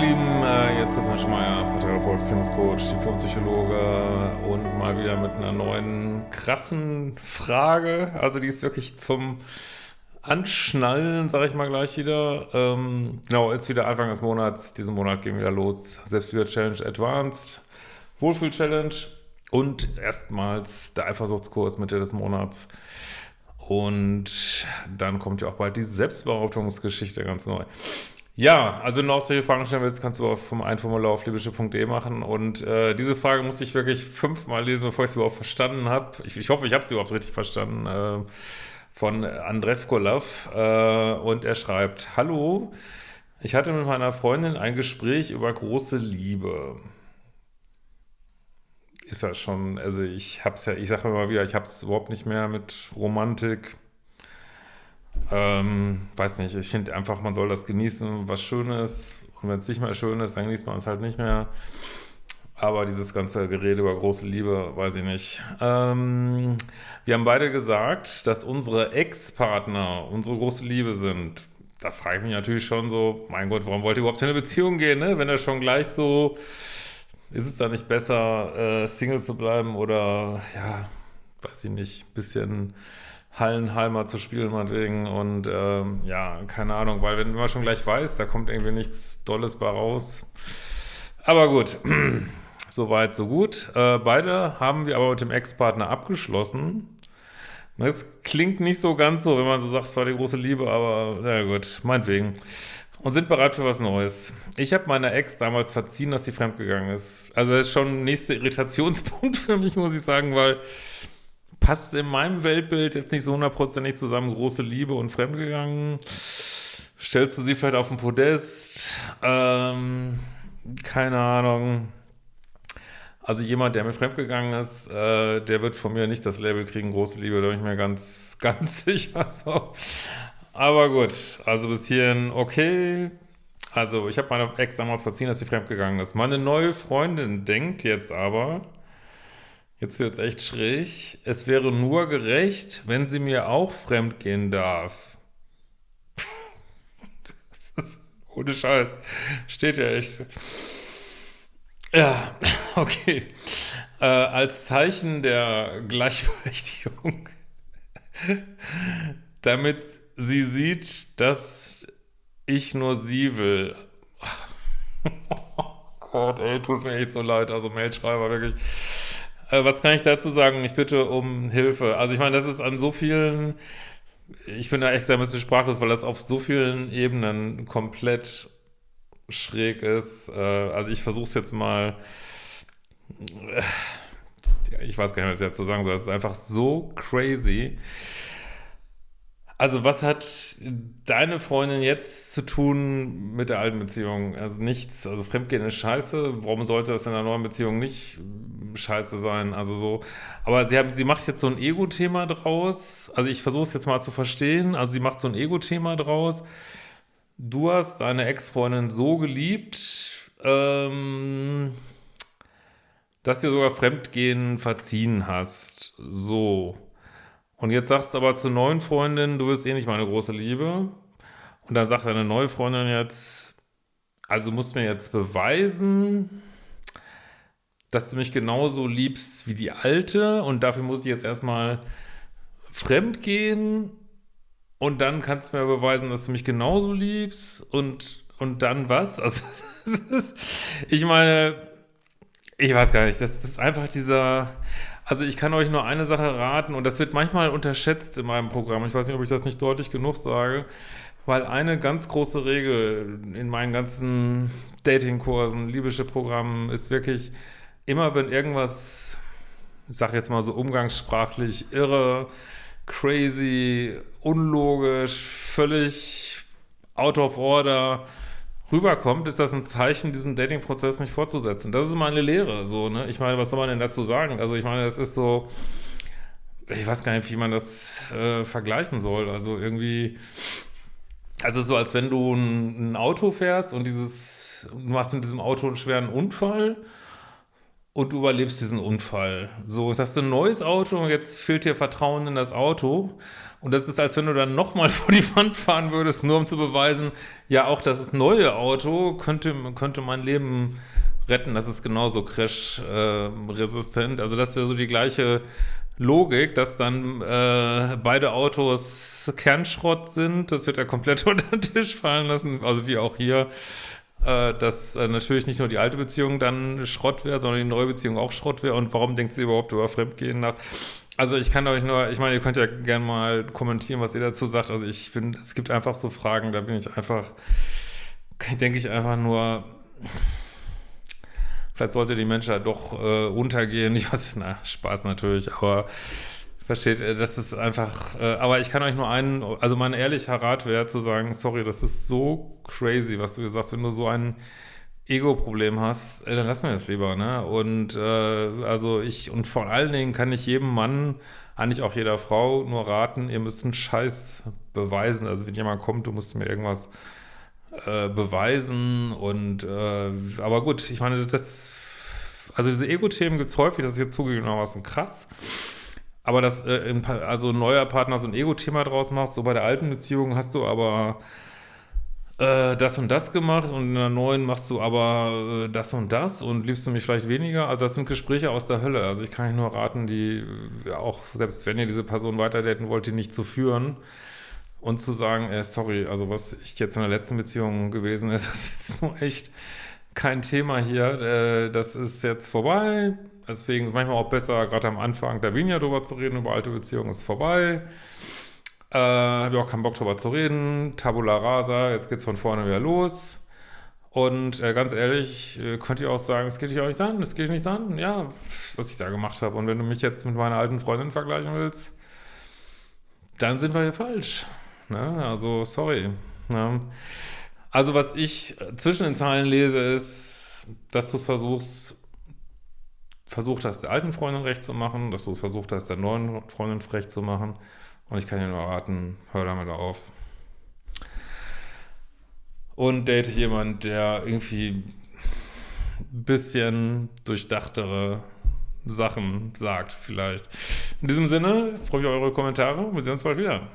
Lieben, äh, jetzt Christian Schmeier, Paartherapeut, Beziehungscoach, Diplompsychologe und mal wieder mit einer neuen krassen Frage. Also die ist wirklich zum Anschnallen, sage ich mal gleich wieder. Ähm, genau, ist wieder Anfang des Monats. Diesen Monat gehen wieder los. Selbstliebe-Challenge Advanced, Wohlfühl-Challenge und erstmals der Eifersuchtskurs Mitte des Monats. Und dann kommt ja auch bald die Selbstbehauptungsgeschichte ganz neu. Ja, also wenn du auch solche Fragen stellen willst, kannst du auf vom Einformular auf libysche.de machen. Und äh, diese Frage musste ich wirklich fünfmal lesen, bevor ich sie überhaupt verstanden habe. Ich, ich, hoffe, ich habe sie überhaupt richtig verstanden. Äh, von Andrev Kolov. Äh, und er schreibt, Hallo, ich hatte mit meiner Freundin ein Gespräch über große Liebe. Ist ja schon, also ich hab's ja, ich sage immer wieder, ich hab's überhaupt nicht mehr mit Romantik, ähm, weiß nicht, ich finde einfach, man soll das genießen, was schön ist. Und wenn es nicht mehr schön ist, dann genießt man es halt nicht mehr. Aber dieses ganze Gerede über große Liebe, weiß ich nicht. Ähm, wir haben beide gesagt, dass unsere Ex-Partner unsere große Liebe sind. Da frage ich mich natürlich schon so, mein Gott, warum wollt ihr überhaupt in eine Beziehung gehen, ne? Wenn er schon gleich so, ist es da nicht besser, äh, Single zu bleiben oder, ja, weiß ich nicht, bisschen Hallenhalmer zu spielen meinetwegen und ähm, ja, keine Ahnung, weil wenn man schon gleich weiß, da kommt irgendwie nichts Dolles bei raus. Aber gut, soweit, so gut. Äh, beide haben wir aber mit dem Ex-Partner abgeschlossen. Es klingt nicht so ganz so, wenn man so sagt, es war die große Liebe, aber na gut, meinetwegen. Und sind bereit für was Neues. Ich habe meiner Ex damals verziehen, dass sie fremdgegangen ist. Also das ist schon der nächste Irritationspunkt für mich, muss ich sagen, weil passt in meinem Weltbild jetzt nicht so hundertprozentig zusammen. Große Liebe und Fremdgegangen. Stellst du sie vielleicht auf den Podest? Ähm, keine Ahnung. Also jemand, der mir fremdgegangen ist, äh, der wird von mir nicht das Label kriegen, große Liebe, da bin ich mir ganz, ganz sicher. So. Aber gut, also bis hierhin okay. Also ich habe meine Ex damals verziehen, dass sie fremdgegangen ist. Meine neue Freundin denkt jetzt aber, Jetzt wird es echt schräg. Es wäre nur gerecht, wenn sie mir auch fremdgehen darf. das ist ohne Scheiß. Steht ja echt. Ja, okay. Äh, als Zeichen der Gleichberechtigung. damit sie sieht, dass ich nur sie will. oh Gott, ey, tut mir echt so leid. Also Mailschreiber, wirklich. Äh, was kann ich dazu sagen? Ich bitte um Hilfe. Also ich meine, das ist an so vielen, ich bin da echt sehr ein bisschen sprachlos, weil das auf so vielen Ebenen komplett schräg ist. Äh, also ich versuche es jetzt mal, äh, ich weiß gar nicht, was ich jetzt zu sagen soll. Es ist einfach so crazy. Also was hat deine Freundin jetzt zu tun mit der alten Beziehung? Also nichts, also Fremdgehen ist scheiße. Warum sollte das in einer neuen Beziehung nicht scheiße sein? Also so, aber sie, haben, sie macht jetzt so ein Ego-Thema draus. Also ich versuche es jetzt mal zu verstehen. Also sie macht so ein Ego-Thema draus. Du hast deine Ex-Freundin so geliebt, ähm, dass du sogar Fremdgehen verziehen hast. So. Und jetzt sagst du aber zur neuen Freundin, du wirst eh nicht meine große Liebe. Und dann sagt deine neue Freundin jetzt, also musst du mir jetzt beweisen, dass du mich genauso liebst wie die alte und dafür muss ich jetzt erstmal fremd gehen und dann kannst du mir beweisen, dass du mich genauso liebst und, und dann was? Also, ist, ich meine, ich weiß gar nicht, das, das ist einfach dieser, also ich kann euch nur eine Sache raten und das wird manchmal unterschätzt in meinem Programm. Ich weiß nicht, ob ich das nicht deutlich genug sage, weil eine ganz große Regel in meinen ganzen Datingkursen, libysche Programmen ist wirklich immer, wenn irgendwas, ich sage jetzt mal so umgangssprachlich, irre, crazy, unlogisch, völlig out of order, rüberkommt, ist das ein Zeichen, diesen Dating-Prozess nicht fortzusetzen. Das ist meine Lehre, so, ne? Ich meine, was soll man denn dazu sagen? Also ich meine, das ist so, ich weiß gar nicht, wie man das äh, vergleichen soll. Also irgendwie, es ist so, als wenn du ein, ein Auto fährst und dieses, du machst in diesem Auto einen schweren Unfall und du überlebst diesen Unfall. So, jetzt hast du ein neues Auto und jetzt fehlt dir Vertrauen in das Auto. Und das ist, als wenn du dann nochmal vor die Wand fahren würdest, nur um zu beweisen, ja, auch das neue Auto könnte, könnte mein Leben retten. Das ist genauso crash-resistent. Äh, also das wäre so die gleiche Logik, dass dann äh, beide Autos Kernschrott sind. Das wird ja komplett unter den Tisch fallen lassen. Also wie auch hier dass äh, natürlich nicht nur die alte Beziehung dann Schrott wäre, sondern die neue Beziehung auch Schrott wäre. Und warum denkt sie überhaupt über Fremdgehen nach? Also ich kann euch nur, ich meine, ihr könnt ja gerne mal kommentieren, was ihr dazu sagt. Also ich bin, es gibt einfach so Fragen, da bin ich einfach, denke ich einfach nur, vielleicht sollte die Menschheit doch äh, untergehen. Ich weiß, na, Spaß natürlich, aber Versteht, äh, das ist einfach, äh, aber ich kann euch nur einen, also mein ehrlicher Rat wäre zu sagen, sorry, das ist so crazy, was du sagst, wenn du so ein Ego-Problem hast, äh, dann lassen wir es lieber, ne? Und äh, also ich, und vor allen Dingen kann ich jedem Mann, eigentlich auch jeder Frau nur raten, ihr müsst einen Scheiß beweisen. Also wenn jemand kommt, du musst mir irgendwas äh, beweisen und äh, aber gut, ich meine, das, also diese Ego-Themen gibt es häufig, das ist jetzt zugegebenermaßen krass. Aber dass äh, also neuer Partner so ein Ego-Thema draus macht, so bei der alten Beziehung hast du aber äh, das und das gemacht und in der neuen machst du aber äh, das und das und liebst du mich vielleicht weniger. Also das sind Gespräche aus der Hölle. Also ich kann euch nur raten, die äh, auch, selbst wenn ihr diese Person weiterdaten wollt, die nicht zu führen und zu sagen, äh, sorry, also was ich jetzt in der letzten Beziehung gewesen ist, das ist jetzt nur echt kein Thema hier. Äh, das ist jetzt vorbei Deswegen ist es manchmal auch besser, gerade am Anfang da weniger drüber zu reden, über alte Beziehungen ist vorbei. Äh, Habe ich auch keinen Bock drüber zu reden. Tabula rasa, jetzt geht's von vorne wieder los. Und äh, ganz ehrlich, äh, könnt ihr auch sagen, es geht dich auch nicht an, es geht nicht an. Ja, was ich da gemacht habe. Und wenn du mich jetzt mit meiner alten Freundin vergleichen willst, dann sind wir hier falsch. Ne? Also, sorry. Ne? Also, was ich zwischen den Zeilen lese, ist, dass du es versuchst, versucht hast, der alten Freundin recht zu machen, dass du es versucht hast, der neuen Freundin recht zu machen. Und ich kann dir nur raten, hör damit auf. Und date jemand, der irgendwie ein bisschen durchdachtere Sachen sagt, vielleicht. In diesem Sinne freue ich mich auf eure Kommentare und wir sehen uns bald wieder.